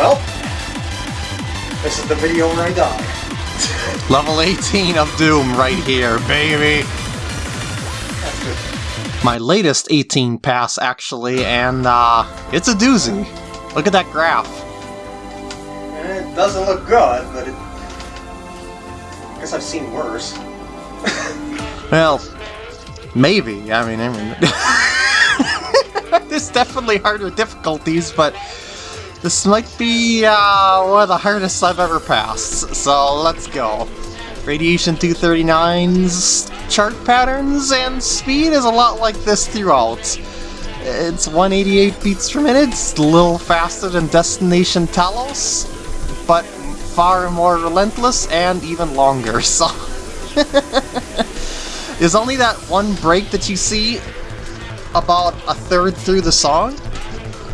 Well, this is the video where I die. Level 18 of Doom right here, baby. That's good. My latest 18 pass, actually, and uh, it's a doozy. Look at that graph. Eh, It doesn't look good, but it... I guess I've seen worse. Well, maybe. I mean, I mean, there's definitely harder difficulties, but this might be uh, one of the hardest I've ever passed. So let's go. Radiation 239's chart patterns and speed is a lot like this throughout. It's 188 beats per minute, it's a little faster than Destination Talos, but far more relentless and even longer, so... There's only that one break that you see about a third through the song.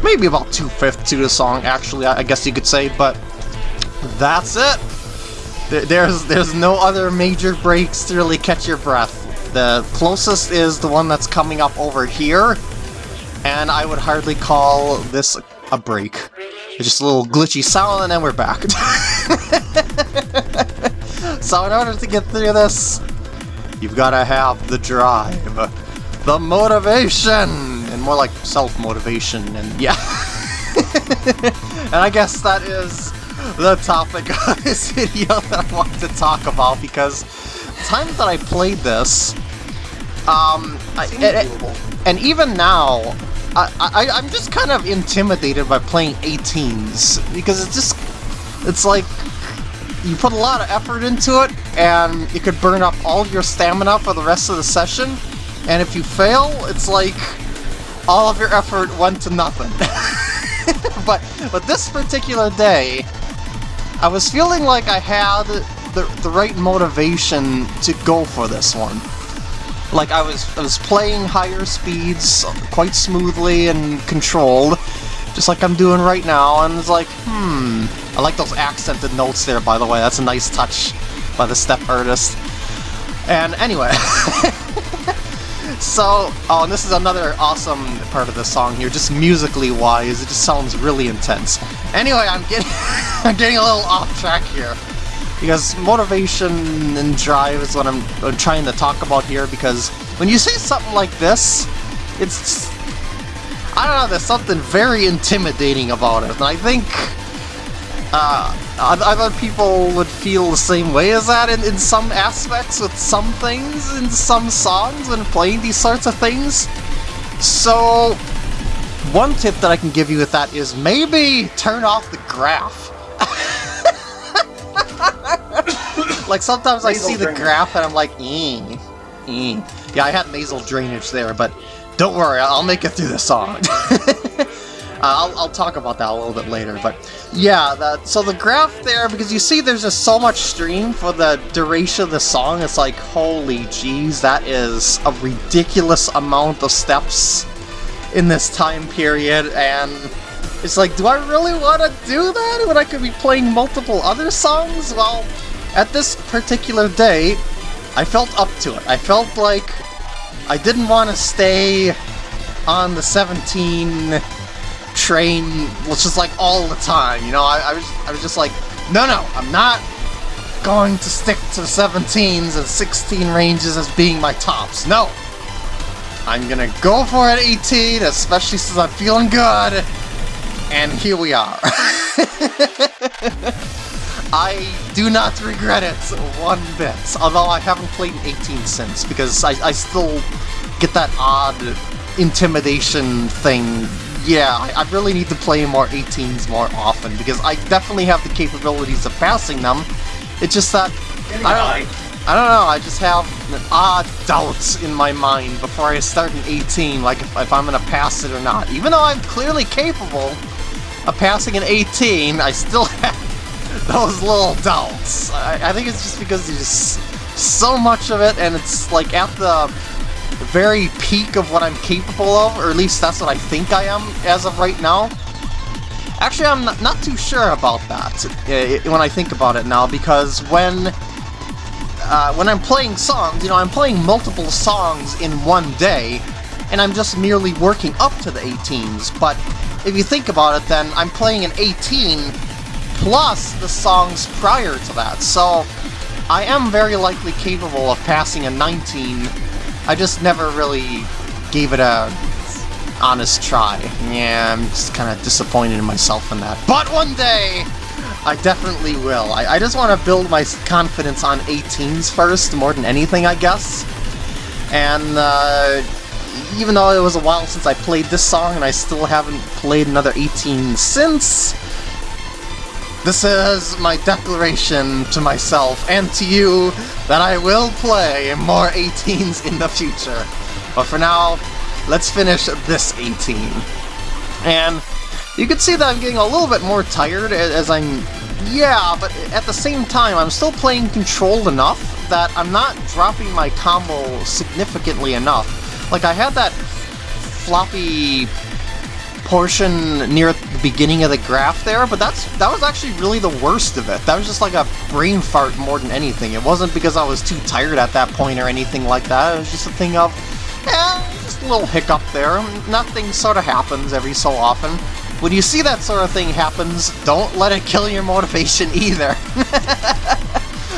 Maybe about two-fifths to the song, actually, I guess you could say, but that's it. There- There's, there's no other major breaks to really catch your breath. The closest is the one that's coming up over here, and I would hardly call this a break. It's just a little glitchy sound, and then we're back. so in order to get through this, You've got to have the drive, the motivation, and more like self-motivation, and yeah. and I guess that is the topic of this video that I want to talk about, because the time that I played this, um, I, and, and even now, I, I, I'm just kind of intimidated by playing 18s, because it's just, it's like, you put a lot of effort into it, and you could burn up all your stamina for the rest of the session, and if you fail, it's like all of your effort went to nothing. but but this particular day, I was feeling like I had the, the right motivation to go for this one. Like I was I was playing higher speeds quite smoothly and controlled, just like I'm doing right now, and it's like, hmm. I like those accented notes there, by the way. That's a nice touch by the step artist. And anyway, so, oh, and this is another awesome part of the song here, just musically wise, it just sounds really intense. Anyway, I'm getting, I'm getting a little off track here. Because motivation and drive is what I'm, I'm trying to talk about here, because when you say something like this, it's... I don't know, there's something very intimidating about it, and I think uh, oth- other people would feel the same way as that in, in some aspects with some things in some songs when playing these sorts of things. So, one tip that I can give you with that is maybe turn off the graph. like sometimes I Nasal see the graph and I'm like, ee, ee. Yeah, I had nasal drainage there, but don't worry, I'll make it through the song. Uh, I'll, I'll talk about that a little bit later, but yeah, that, so the graph there, because you see there's just so much stream for the duration of the song, it's like, holy jeez, that is a ridiculous amount of steps in this time period, and it's like, do I really want to do that when I could be playing multiple other songs? Well, at this particular day, I felt up to it. I felt like I didn't want to stay on the 17 train, was just like all the time, you know, I, I was I was just like, no no, I'm not going to stick to 17s and 16 ranges as being my tops. No. I'm gonna go for an 18, especially since I'm feeling good. And here we are. I do not regret it one bit, although I haven't played an 18 since, because I, I still get that odd intimidation thing. Yeah, I, I really need to play more 18s more often, because I definitely have the capabilities of passing them. It's just that, I don't, I don't know, I just have an odd doubts in my mind before I start an 18, like if, if I'm gonna pass it or not. Even though I'm clearly capable of passing an 18, I still have those little doubts. I, I think it's just because there's so much of it, and it's like at the very peak of what I'm capable of, or at least that's what I think I am as of right now. Actually, I'm not, not too sure about that uh, when I think about it now, because when uh, when I'm playing songs, you know, I'm playing multiple songs in one day, and I'm just merely working up to the 18s, but if you think about it then, I'm playing an 18 plus the songs prior to that, so I am very likely capable of passing a 19. I just never really gave it a honest try. Yeah, I'm just kind of disappointed in myself in that. But one day, I definitely will. I, I just want to build my confidence on 18s first, more than anything, I guess. And, uh, even though it was a while since I played this song, and I still haven't played another 18 since, this is my declaration to myself and to you that I will play more 18s in the future. But for now, let's finish this 18. And you can see that I'm getting a little bit more tired as I'm... Yeah, but at the same time, I'm still playing controlled enough that I'm not dropping my combo significantly enough. Like, I had that floppy portion near the beginning of the graph there, but that's that was actually really the worst of it. That was just like a brain fart more than anything. It wasn't because I was too tired at that point or anything like that. It was just a thing of, eh, just a little hiccup there. Nothing sort of happens every so often. When you see that sort of thing happens, don't let it kill your motivation either.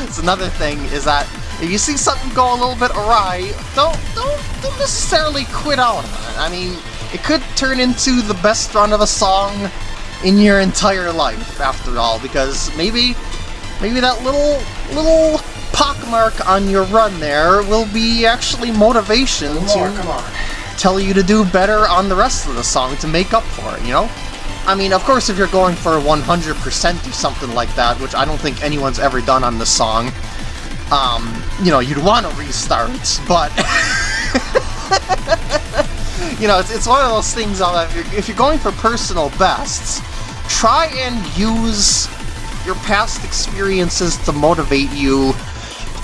it's another thing is that if you see something go a little bit awry, don't don't don't necessarily quit out on it. I mean, it could turn into the best run of a song in your entire life, after all, because maybe maybe that little little pockmark on your run there will be actually motivation More, to tell you to do better on the rest of the song to make up for it, you know? I mean, of course, if you're going for 100% or something like that, which I don't think anyone's ever done on this song, um, you know, you'd want to restart, but... you know, it's, it's one of those things if you're, if you're going for personal bests, try and use your past experiences to motivate you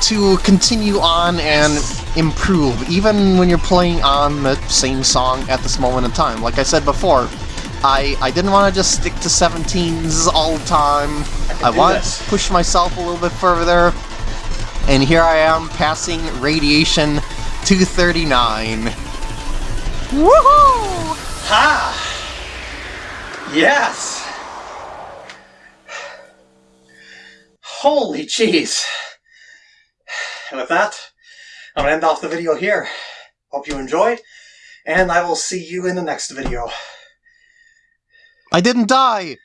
to continue on and improve, even when you're playing on the same song at this moment in time. Like I said before, I, I didn't want to just stick to 17s all the time. I, I this. to push myself a little bit further. And here I am, passing Radiation 239. Woohoo! Ha! Yes! Holy cheese! And with that, I'm gonna end off the video here. Hope you enjoyed, and I will see you in the next video. I didn't die!